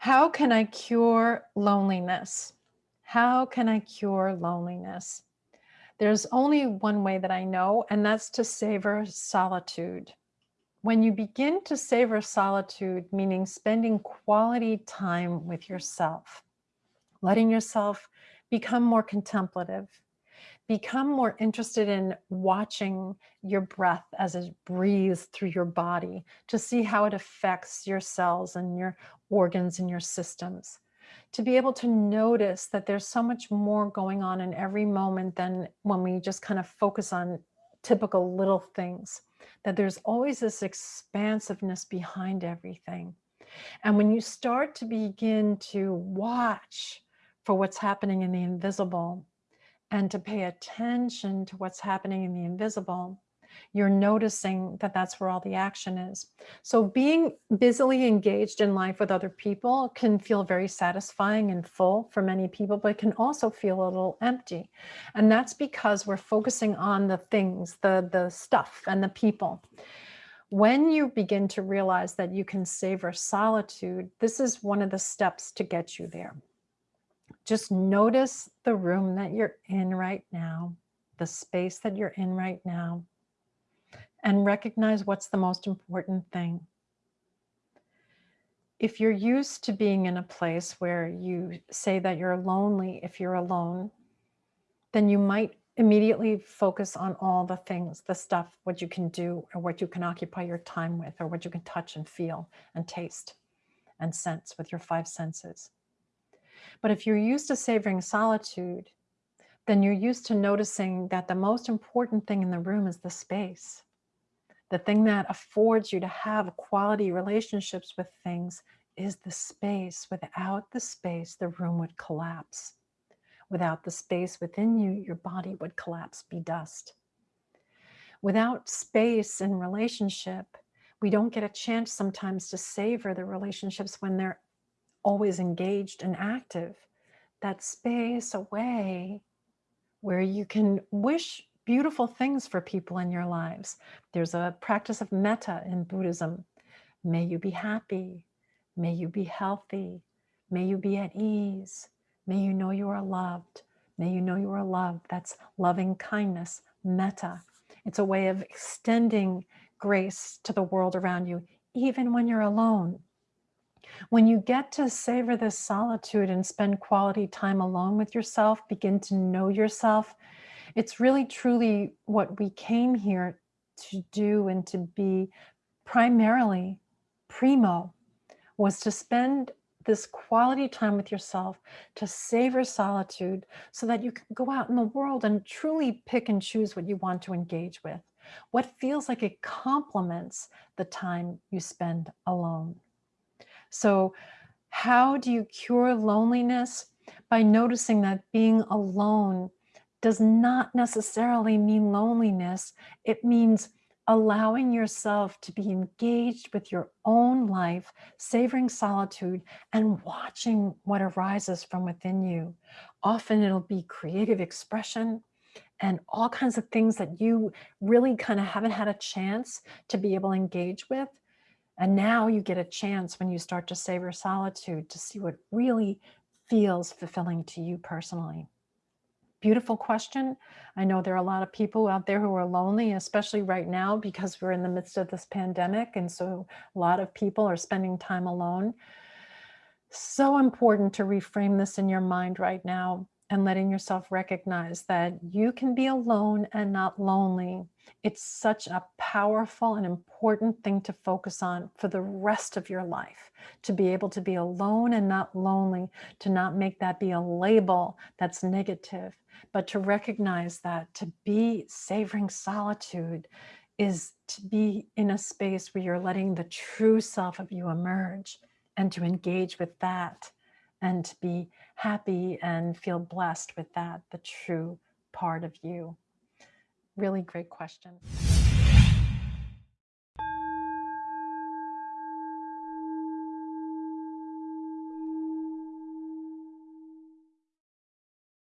How can I cure loneliness? How can I cure loneliness? There's only one way that I know, and that's to savor solitude. When you begin to savor solitude, meaning spending quality time with yourself, letting yourself become more contemplative, become more interested in watching your breath as it breathes through your body to see how it affects your cells and your organs and your systems. To be able to notice that there's so much more going on in every moment than when we just kind of focus on typical little things, that there's always this expansiveness behind everything. And when you start to begin to watch for what's happening in the invisible and to pay attention to what's happening in the invisible, you're noticing that that's where all the action is. So being busily engaged in life with other people can feel very satisfying and full for many people, but can also feel a little empty. And that's because we're focusing on the things, the, the stuff and the people. When you begin to realize that you can savor solitude, this is one of the steps to get you there. Just notice the room that you're in right now, the space that you're in right now, and recognize what's the most important thing. If you're used to being in a place where you say that you're lonely if you're alone, then you might immediately focus on all the things, the stuff, what you can do or what you can occupy your time with or what you can touch and feel and taste and sense with your five senses. But if you're used to savoring solitude, then you're used to noticing that the most important thing in the room is the space. The thing that affords you to have quality relationships with things is the space. Without the space, the room would collapse. Without the space within you, your body would collapse, be dust. Without space and relationship, we don't get a chance sometimes to savor the relationships when they're always engaged and active, that space away where you can wish beautiful things for people in your lives. There's a practice of metta in Buddhism. May you be happy. May you be healthy. May you be at ease. May you know you are loved. May you know you are loved. That's loving kindness, metta. It's a way of extending grace to the world around you, even when you're alone. When you get to savor this solitude and spend quality time alone with yourself, begin to know yourself, it's really truly what we came here to do and to be primarily primo was to spend this quality time with yourself to savor solitude so that you can go out in the world and truly pick and choose what you want to engage with, what feels like it complements the time you spend alone. So how do you cure loneliness? By noticing that being alone does not necessarily mean loneliness. It means allowing yourself to be engaged with your own life, savoring solitude and watching what arises from within you. Often it'll be creative expression and all kinds of things that you really kind of haven't had a chance to be able to engage with. And now you get a chance when you start to savor solitude to see what really feels fulfilling to you personally. Beautiful question. I know there are a lot of people out there who are lonely, especially right now because we're in the midst of this pandemic. And so a lot of people are spending time alone. So important to reframe this in your mind right now and letting yourself recognize that you can be alone and not lonely. It's such a powerful and important thing to focus on for the rest of your life, to be able to be alone and not lonely, to not make that be a label that's negative, but to recognize that to be savoring solitude is to be in a space where you're letting the true self of you emerge and to engage with that and to be happy and feel blessed with that, the true part of you. Really great question.